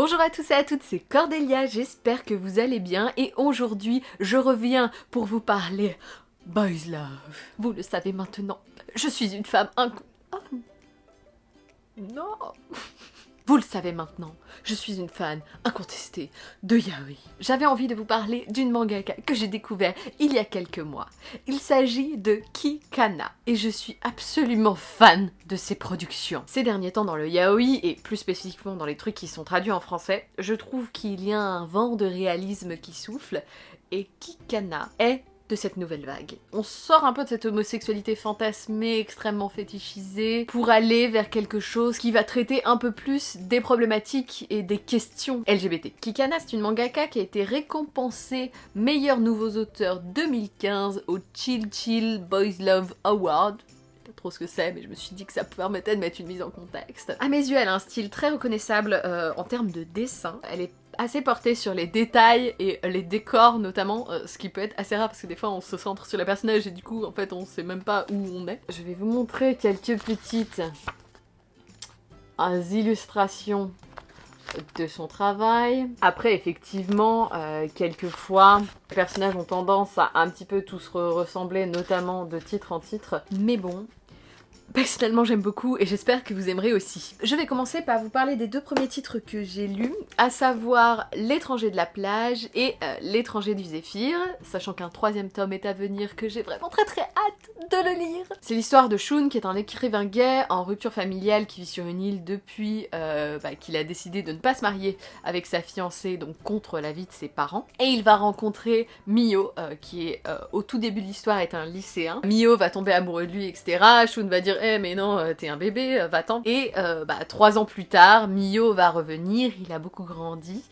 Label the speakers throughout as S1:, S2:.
S1: Bonjour à tous et à toutes, c'est Cordelia, j'espère que vous allez bien et aujourd'hui je reviens pour vous parler Boys Love. Vous le savez maintenant, je suis une femme inc... Oh. Non Vous le savez maintenant, je suis une fan incontestée de yaoi. J'avais envie de vous parler d'une mangaka que j'ai découvert il y a quelques mois. Il s'agit de Kikana et je suis absolument fan de ses productions. Ces derniers temps dans le yaoi et plus spécifiquement dans les trucs qui sont traduits en français, je trouve qu'il y a un vent de réalisme qui souffle et Kikana est de cette nouvelle vague. On sort un peu de cette homosexualité fantasmée, extrêmement fétichisée, pour aller vers quelque chose qui va traiter un peu plus des problématiques et des questions LGBT. Kikana, c'est une mangaka qui a été récompensée meilleur nouveaux auteurs 2015 au Chill Chill Boys Love Award pas trop ce que c'est, mais je me suis dit que ça permettait de mettre une mise en contexte. À mes yeux, elle a un style très reconnaissable euh, en termes de dessin. Elle est assez porté sur les détails et les décors notamment, euh, ce qui peut être assez rare parce que des fois on se centre sur le personnage et du coup en fait on sait même pas où on est. Je vais vous montrer quelques petites illustrations de son travail. Après, effectivement, euh, quelquefois, les personnages ont tendance à un petit peu tous ressembler, notamment de titre en titre. Mais bon, Personnellement j'aime beaucoup et j'espère que vous aimerez aussi. Je vais commencer par vous parler des deux premiers titres que j'ai lus, à savoir L'étranger de la plage et euh, L'étranger du Zéphyr, sachant qu'un troisième tome est à venir que j'ai vraiment très très hâte de le lire. C'est l'histoire de Shun qui est un écrivain gay en rupture familiale qui vit sur une île depuis euh, bah, qu'il a décidé de ne pas se marier avec sa fiancée, donc contre la vie de ses parents. Et il va rencontrer Mio, euh, qui au tout début de l'histoire est un lycéen. Mio va tomber amoureux de lui, etc. Shun va dire eh mais non, euh, t'es un bébé, euh, va-t'en. Et euh, bah, trois ans plus tard, Mio va revenir, il a beaucoup grandi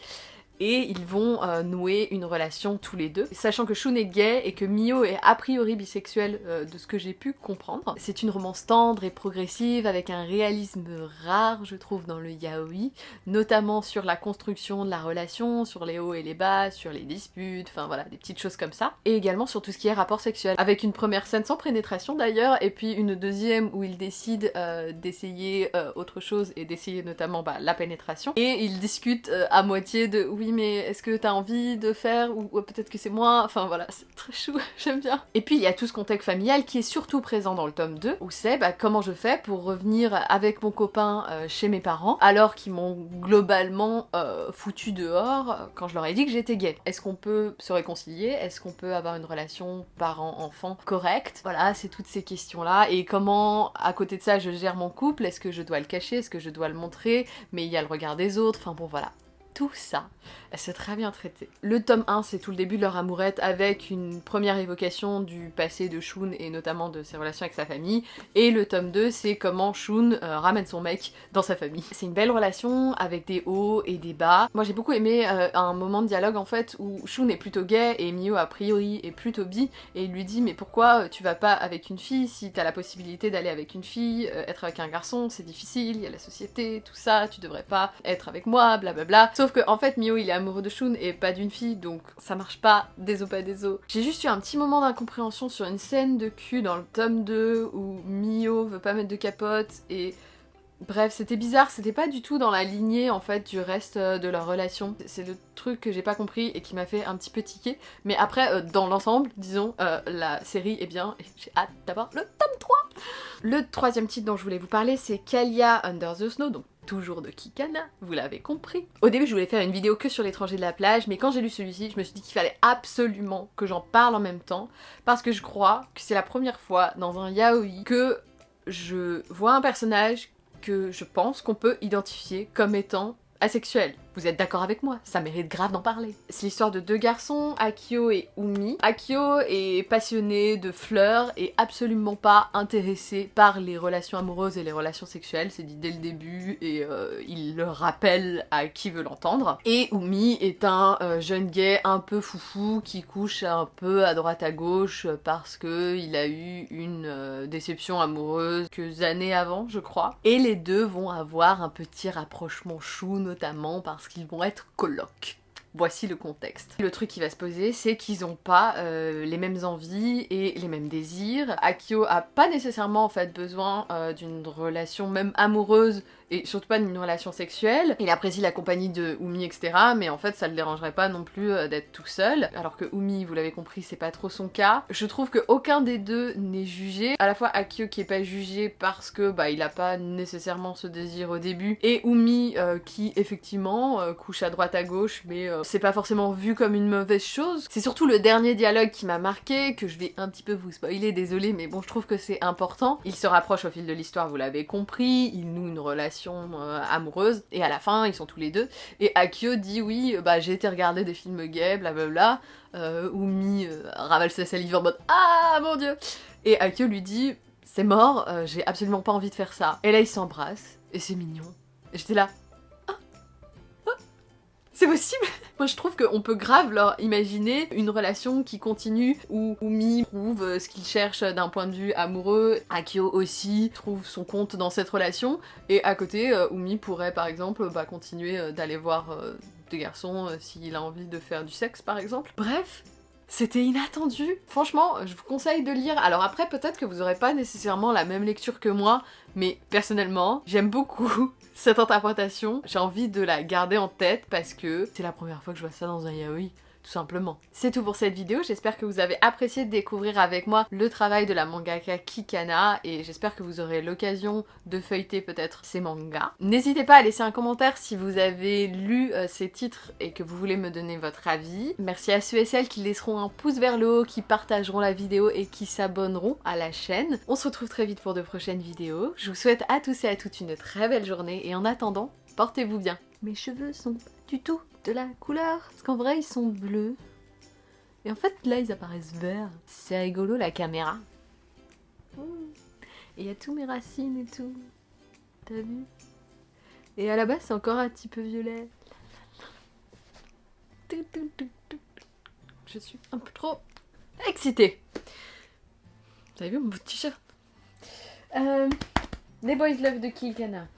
S1: et ils vont euh, nouer une relation tous les deux. Sachant que Shun est gay et que Mio est a priori bisexuel euh, de ce que j'ai pu comprendre. C'est une romance tendre et progressive avec un réalisme rare je trouve dans le yaoi, notamment sur la construction de la relation, sur les hauts et les bas, sur les disputes, enfin voilà, des petites choses comme ça. Et également sur tout ce qui est rapport sexuel, avec une première scène sans pénétration d'ailleurs, et puis une deuxième où il décide euh, d'essayer autre chose et d'essayer notamment bah, la pénétration. Et ils discutent à moitié de oui mais est-ce que t'as envie de faire ou, peut-être que c'est moi, enfin voilà, c'est très chou, j'aime bien. Et puis il y a tout ce contexte familial qui est surtout présent dans le tome 2, où c'est bah, comment je fais pour revenir avec mon copain euh, chez mes parents, alors qu'ils m'ont globalement euh, foutu dehors euh, quand je leur ai dit que j'étais gay. Est-ce qu'on peut se réconcilier? Est-ce qu'on peut avoir une relation parent-enfant correcte? Voilà, c'est toutes ces questions-là. Et comment, à côté de ça, je gère mon couple? Est-ce que je dois le cacher? Est-ce que je dois le montrer? Mais il y a le regard des autres, enfin bon voilà tout ça, c'est très bien traité. Le tome 1, c'est tout le début de leur amourette avec une première évocation du passé de Shun et notamment de ses relations avec sa famille. Et le tome 2, c'est comment Shun euh, ramène son mec dans sa famille. C'est une belle relation avec des hauts et des bas. Moi j'ai beaucoup aimé euh, un moment de dialogue en fait où Shun est plutôt gay et Mio a priori est plutôt bi et il lui dit mais pourquoi euh, tu vas pas avec une fille si t'as la possibilité d'aller avec une fille, être avec un garçon c'est difficile, il y a la société, tout ça, tu devrais pas être avec moi, blablabla. Sauf que fait Mio il est amoureux de Shun et pas d'une fille donc ça marche pas, des os pas des os. J'ai juste eu un petit moment d'incompréhension sur une scène de cul dans le tome 2 où Mio veut pas mettre de capote et Bref, c'était bizarre, c'était pas du tout dans la lignée en fait du reste euh, de leur relation. C'est le truc que j'ai pas compris et qui m'a fait un petit peu tiquer. Mais après, euh, dans l'ensemble, disons, euh, la série est bien et j'ai hâte d'avoir le tome 3 Le troisième titre dont je voulais vous parler, c'est Kalia Under the Snow, toujours de Kikana, vous l'avez compris. Au début, je voulais faire une vidéo que sur l'étranger de la plage, mais quand j'ai lu celui-ci, je me suis dit qu'il fallait absolument que j'en parle en même temps, parce que je crois que c'est la première fois dans un yaoi que je vois un personnage que je pense qu'on peut identifier comme étant asexuel. Vous êtes d'accord avec moi Ça mérite grave d'en parler. C'est l'histoire de deux garçons, Akio et Umi. Akio est passionné de fleurs et absolument pas intéressé par les relations amoureuses et les relations sexuelles, c'est dit dès le début et euh, il le rappelle à qui veut l'entendre. Et Umi est un euh, jeune gay un peu foufou qui couche un peu à droite à gauche parce que il a eu une euh, déception amoureuse quelques années avant, je crois. Et les deux vont avoir un petit rapprochement chou, notamment parce qu'ils vont être colocs. Voici le contexte. Le truc qui va se poser, c'est qu'ils n'ont pas euh, les mêmes envies et les mêmes désirs. Akio a pas nécessairement en fait besoin euh, d'une relation même amoureuse et surtout pas d'une relation sexuelle. Il apprécie la compagnie de Umi, etc. Mais en fait, ça le dérangerait pas non plus euh, d'être tout seul. Alors que Umi, vous l'avez compris, c'est pas trop son cas. Je trouve que aucun des deux n'est jugé. À la fois Akio qui est pas jugé parce que bah il a pas nécessairement ce désir au début, et Umi euh, qui effectivement euh, couche à droite à gauche, mais c'est pas forcément vu comme une mauvaise chose. C'est surtout le dernier dialogue qui m'a marqué, que je vais un petit peu vous spoiler, désolé, mais bon, je trouve que c'est important. Il se rapproche au fil de l'histoire, vous l'avez compris, il noue une relation euh, amoureuse, et à la fin, ils sont tous les deux. Et Akio dit oui, bah j'ai été regarder des films gays, blablabla. Euh, Umi euh, ravale sa salive en mode Ah mon dieu Et Akio lui dit C'est mort, euh, j'ai absolument pas envie de faire ça. Et là, ils s'embrassent, et c'est mignon. Et j'étais là c'est possible Moi je trouve qu'on peut grave leur imaginer une relation qui continue où Umi trouve euh, ce qu'il cherche d'un point de vue amoureux, Akio aussi trouve son compte dans cette relation, et à côté, euh, Umi pourrait par exemple bah, continuer euh, d'aller voir des garçons s'il a envie de faire du sexe par exemple. Bref, c'était inattendu. Franchement, je vous conseille de lire. Alors après, peut-être que vous aurez pas nécessairement la même lecture que moi, mais personnellement, j'aime beaucoup cette interprétation. J'ai envie de la garder en tête parce que c'est la première fois que je vois ça dans un yaoi tout simplement. C'est tout pour cette vidéo, j'espère que vous avez apprécié de découvrir avec moi le travail de la mangaka Kikana et j'espère que vous aurez l'occasion de feuilleter peut-être ces mangas. N'hésitez pas à laisser un commentaire si vous avez lu euh, ces titres et que vous voulez me donner votre avis. Merci à ceux et celles qui laisseront un pouce vers le haut, qui partageront la vidéo et qui s'abonneront à la chaîne. On se retrouve très vite pour de prochaines vidéos. Je vous souhaite à tous et à toutes une très belle journée et en attendant, portez-vous bien. Mes cheveux sont du tout de la couleur. Parce qu'en vrai, ils sont bleus. Et en fait, là, ils apparaissent verts. C'est rigolo, la caméra. Et il y a tous mes racines et tout. T'as vu? Et à la base, c'est encore un petit peu violet. Je suis un peu trop excitée. Vous avez vu mon t-shirt euh, Les Boys Love de Kilkana.